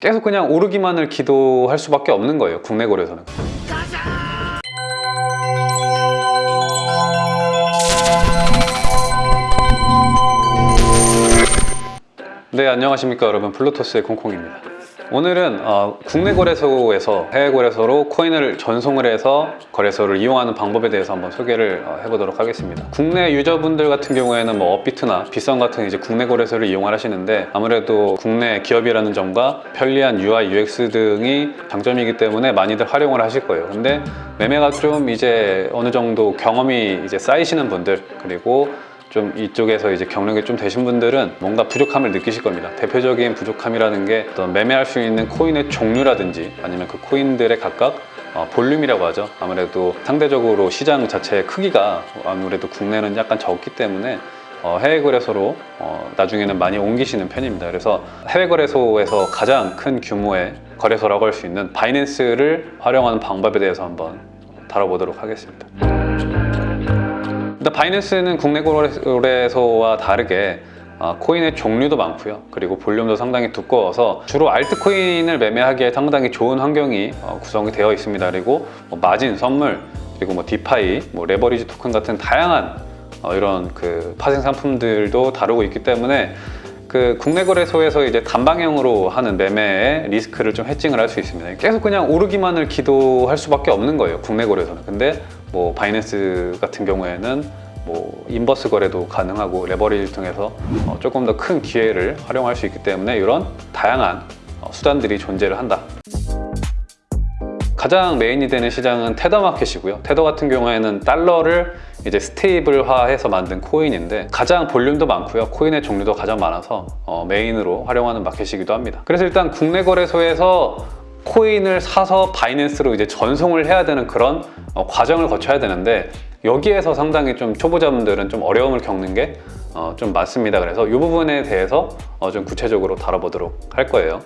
계속 그냥 오르기만을 기도할 수밖에 없는 거예요 국내 거래소는. 네 안녕하십니까 여러분. 플루토스의 콩콩입니다 오늘은 어, 국내 거래소에서 해외 거래소로 코인을 전송을 해서 거래소를 이용하는 방법에 대해서 한번 소개를 어, 해보도록 하겠습니다. 국내 유저분들 같은 경우에는 뭐 업비트나 비썸 같은 이제 국내 거래소를 이용을 하시는데 아무래도 국내 기업이라는 점과 편리한 UI, UX 등이 장점이기 때문에 많이들 활용을 하실 거예요. 근데 매매가 좀 이제 어느 정도 경험이 이제 쌓이시는 분들 그리고 좀 이쪽에서 이제 경력이 좀 되신 분들은 뭔가 부족함을 느끼실 겁니다. 대표적인 부족함이라는 게 어떤 매매할 수 있는 코인의 종류라든지 아니면 그 코인들의 각각 어, 볼륨이라고 하죠. 아무래도 상대적으로 시장 자체의 크기가 아무래도 국내는 약간 적기 때문에 어, 해외 거래소로 어, 나중에는 많이 옮기시는 편입니다. 그래서 해외 거래소에서 가장 큰 규모의 거래소라고 할 수 있는 바이낸스를 활용하는 방법에 대해서 한번 다뤄보도록 하겠습니다. 일단 바이낸스는 국내 거래소와 다르게 어, 코인의 종류도 많고요. 그리고 볼륨도 상당히 두꺼워서 주로 알트코인을 매매하기에 상당히 좋은 환경이 어, 구성이 되어 있습니다. 그리고 뭐 마진, 선물, 그리고 뭐 디파이, 뭐 레버리지 토큰 같은 다양한 어, 이런 그 파생 상품들도 다루고 있기 때문에 그 국내 거래소에서 이제 단방향으로 하는 매매의 리스크를 좀 hedging을 할 수 있습니다. 계속 그냥 오르기만을 기도할 수밖에 없는 거예요 국내 거래소는. 근데 뭐 바이낸스 같은 경우에는 뭐 inverse 거래도 가능하고 레버리지 통해서 어, 조금 더 큰 기회를 활용할 수 있기 때문에 이런 다양한 어, 수단들이 존재를 한다. 가장 메인이 되는 시장은 테더 마켓이고요. 테더 같은 경우에는 달러를 이제 stable화해서 만든 코인인데 가장 볼륨도 많고요. 코인의 종류도 가장 많아서 어, 메인으로 활용하는 마켓이기도 합니다. 그래서 일단 국내 거래소에서 코인을 사서 바이낸스로 이제 전송을 해야 되는 그런 어, 과정을 거쳐야 되는데 여기에서 상당히 좀 초보자분들은 좀 어려움을 겪는 게좀 많습니다 그래서 이 부분에 대해서 어, 좀 구체적으로 다뤄보도록 할 거예요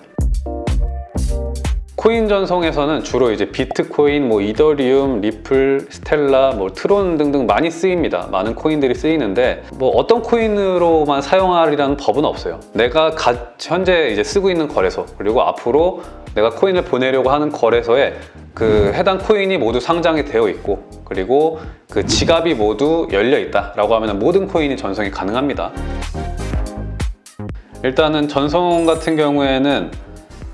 코인 전송에서는 주로 이제 비트코인, 뭐 이더리움, 리플, 스텔라, 뭐 트론 등등 많이 쓰입니다. 많은 코인들이 쓰이는데 뭐 어떤 코인으로만 사용하리라는 법은 없어요. 내가 가, 현재 이제 쓰고 있는 거래소 그리고 앞으로 내가 코인을 보내려고 하는 거래소에 그 해당 코인이 모두 상장이 되어 있고 그리고 그 지갑이 모두 열려 있다 라고 하면 모든 코인이 전송이 가능합니다. 일단은 전송 같은 경우에는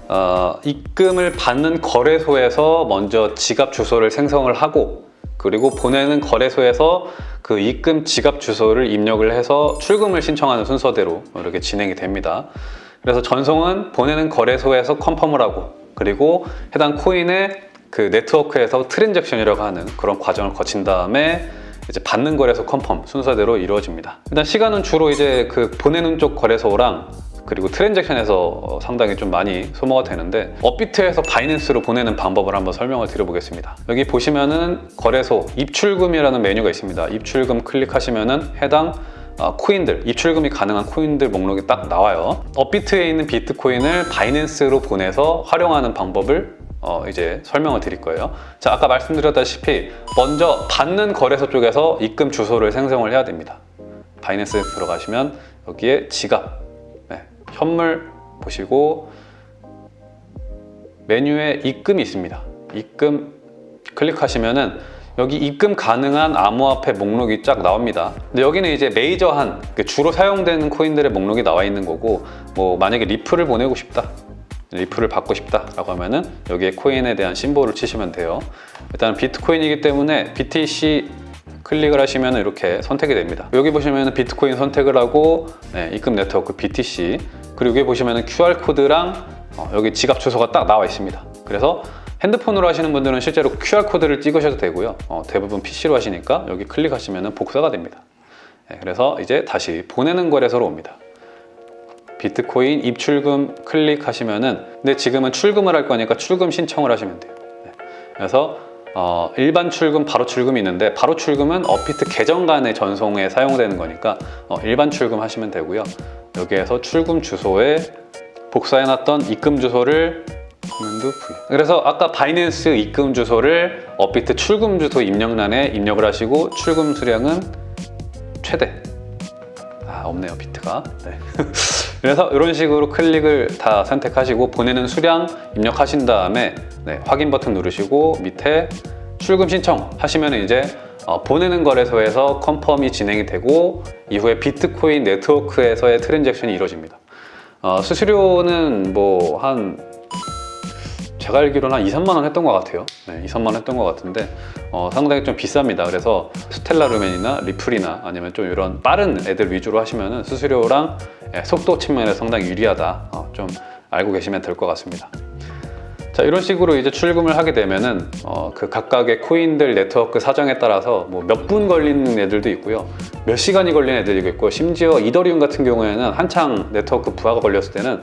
어, 입금을 받는 거래소에서 먼저 지갑 주소를 생성을 하고 그리고 보내는 거래소에서 그 입금 지갑 주소를 입력을 해서 출금을 신청하는 순서대로 이렇게 진행이 됩니다. 그래서 전송은 보내는 거래소에서 confirm을 하고 그리고 해당 코인의 그 네트워크에서 transaction이라고 하는 그런 과정을 거친 다음에 이제 받는 거래소 confirm 순서대로 이루어집니다. 일단 시간은 주로 이제 그 보내는 쪽 거래소랑 그리고 transaction에서 상당히 좀 많이 소모가 되는데 업비트에서 바이낸스로 보내는 방법을 한번 설명을 드려보겠습니다 여기 보시면은 거래소 입출금이라는 메뉴가 있습니다 입출금 클릭하시면은 해당 어, 코인들, 입출금이 가능한 코인들 목록이 딱 나와요. 업비트에 있는 비트코인을 바이낸스로 보내서 활용하는 방법을 어, 이제 설명을 드릴 거예요. 자 아까 말씀드렸다시피 먼저 받는 거래소 쪽에서 입금 주소를 생성을 해야 됩니다. 바이낸스에 들어가시면 여기에 지갑 현물 보시고 메뉴에 입금이 있습니다. 입금 클릭하시면은 여기 입금 가능한 암호화폐 목록이 쫙 나옵니다. 근데 여기는 이제 메이저한 그 주로 사용되는 코인들의 목록이 나와 있는 거고 뭐 만약에 리플을 보내고 싶다 리플을 받고 싶다 라고 하면은 여기에 코인에 대한 심볼을 치시면 돼요. 일단 비트코인이기 때문에 BTC 클릭을 하시면 이렇게 선택이 됩니다. 여기 보시면 비트코인 선택을 하고 네, 입금 네트워크 BTC 그리고 여기 보시면 QR코드랑 어, 여기 지갑 주소가 딱 나와 있습니다. 그래서 핸드폰으로 하시는 분들은 실제로 QR코드를 찍으셔도 되고요. 어, 대부분 PC로 하시니까 여기 클릭하시면 복사가 됩니다. 네, 그래서 이제 다시 보내는 거래소로 옵니다. 비트코인 입출금 클릭하시면 은 근데 지금은 출금을 할 거니까 출금 신청을 하시면 돼요. 네, 그래서 어, 일반 출금, 바로 출금이 있는데 바로 출금은 어피트 계정 간의 전송에 사용되는 거니까 어, 일반 출금 하시면 되고요. 여기에서 출금 주소에 복사해놨던 입금 주소를 그래서 아까 바이낸스 입금 주소를 업비트 출금 주소 입력란에 입력을 하시고 출금 수량은 최대 아 없네요 비트가 네. 그래서 이런 식으로 클릭을 다 선택하시고 보내는 수량 입력하신 다음에 네, 확인 버튼 누르시고 밑에 출금 신청 하시면 이제 어, 보내는 거래소에서 confirm이 진행이 되고 이후에 비트코인 네트워크에서의 transaction이 이루어집니다. 어, 수수료는 뭐한 제가 알기로는 한 2, 3만 원 했던 것 같아요. 네, 2, 3만 원 했던 것 같은데 어, 상당히 좀 비쌉니다. 그래서 스텔라 루멘이나 리플이나 아니면 좀 이런 빠른 애들 위주로 하시면 수수료랑 예, 속도 측면에서 상당히 유리하다. 어, 좀 알고 계시면 될 것 같습니다. 자 이런 식으로 이제 출금을 하게 되면은 어, 그 각각의 코인들 네트워크 사정에 따라서 뭐 몇 분 걸리는 애들도 있고요 몇 시간이 걸리는 애들도 있고 심지어 이더리움 같은 경우에는 한창 네트워크 부하가 걸렸을 때는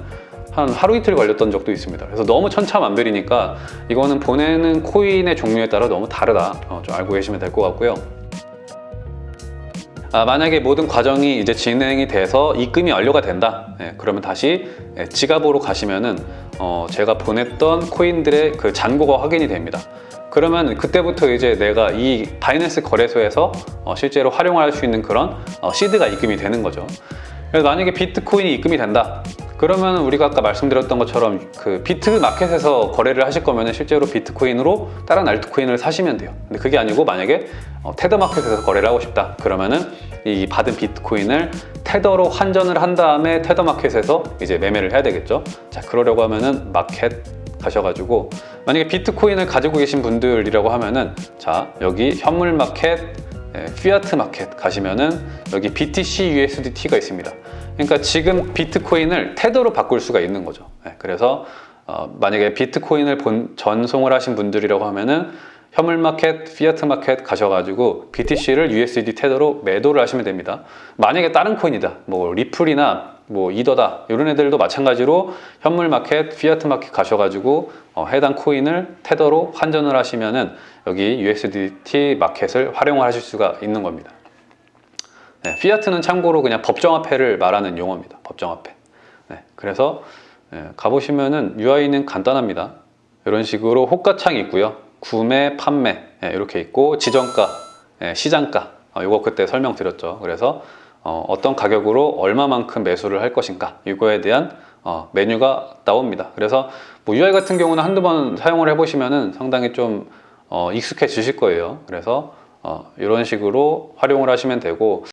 한 하루 이틀 걸렸던 적도 있습니다. 그래서 너무 천차만별이니까 이거는 보내는 코인의 종류에 따라 너무 다르다. 어, 좀 알고 계시면 될 것 같고요. 아, 만약에 모든 과정이 이제 진행이 돼서 입금이 완료가 된다. 예, 그러면 다시 예, 지갑으로 가시면은 어, 제가 보냈던 코인들의 그 잔고가 확인이 됩니다. 그러면 그때부터 이제 내가 이 바이낸스 거래소에서 어, 실제로 활용할 수 있는 그런 어, seed가 입금이 되는 거죠. 그래서 만약에 비트코인이 입금이 된다 그러면 우리가 아까 말씀드렸던 것처럼 그 비트 마켓에서 거래를 하실 거면 실제로 비트코인으로 다른 알트코인을 사시면 돼요. 근데 그게 아니고 만약에 어, 테더 마켓에서 거래를 하고 싶다. 그러면은 이 받은 비트코인을 테더로 환전을 한 다음에 테더 마켓에서 이제 매매를 해야 되겠죠. 자 그러려고 하면은 마켓 가셔가지고 만약에 비트코인을 가지고 계신 분들이라고 하면은 자 여기 현물 마켓 예, 피아트 마켓 가시면은 여기 BTC USDT가 있습니다. 그러니까 지금 비트코인을 테더로 바꿀 수가 있는 거죠. 예, 그래서 어, 만약에 비트코인을 본, 전송을 하신 분들이라고 하면은 현물 마켓, 피아트 마켓 가셔가지고 BTC를 USD 테더로 매도를 하시면 됩니다. 만약에 다른 코인이다, 뭐 리플이나 뭐 이더다 이런 애들도 마찬가지로 현물 마켓, 피아트 마켓 가셔가지고 어, 해당 코인을 테더로 환전을 하시면은 여기 USDT 마켓을 활용하실 수가 있는 겁니다. 네, fiat는 참고로 그냥 법정화폐를 말하는 용어입니다. 법정화폐. 네, 그래서 예, 가보시면은 UI는 간단합니다. 이런 식으로 호가창이 있고요. 구매, 판매 예, 이렇게 있고 지정가, 예, 시장가 어, 이거 그때 설명드렸죠. 그래서 어, 떤 가격으로 얼마만큼 매수를 할 것인가 이거에 대한 어, 메뉴가 나옵니다. 그래서 뭐 UI 같은 경우는 한두 번 사용을 해보시면은 상당히 좀 어, 익숙해지실 거예요. 그래서 어, 이런 식으로 활용을 하시면 되고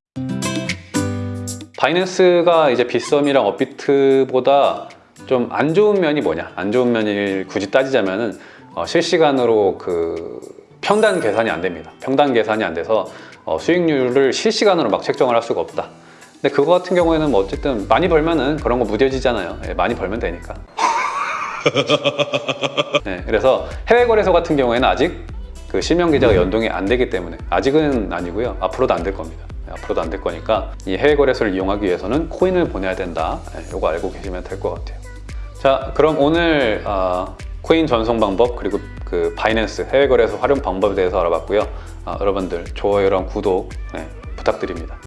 바이낸스가 이제 빗썸이랑 업비트보다 좀 안 좋은 면이 뭐냐? 안 좋은 면을 굳이 따지자면은 어, 실시간으로 그 평단 계산이 안 됩니다. 평단 계산이 안 돼서 어, 수익률을 실시간으로 막 책정을 할 수가 없다. 근데 그거 같은 경우에는 뭐 어쨌든 많이 벌면은 그런 거 무뎌지잖아요. 예, 많이 벌면 되니까. 네, 그래서 해외 거래소 같은 경우에는 아직 그 실명 계좌가 연동이 안 되기 때문에 아직은 아니고요. 앞으로도 안 될 겁니다. 네, 앞으로도 안 될 거니까 이 해외 거래소를 이용하기 위해서는 코인을 보내야 된다. 네, 이거 알고 계시면 될 것 같아요. 자, 그럼 오늘 어, 코인 전송 방법 그리고 그 바이낸스 해외 거래소 활용 방법에 대해서 알아봤고요. 아, 여러분들 좋아요랑 구독 네, 부탁드립니다.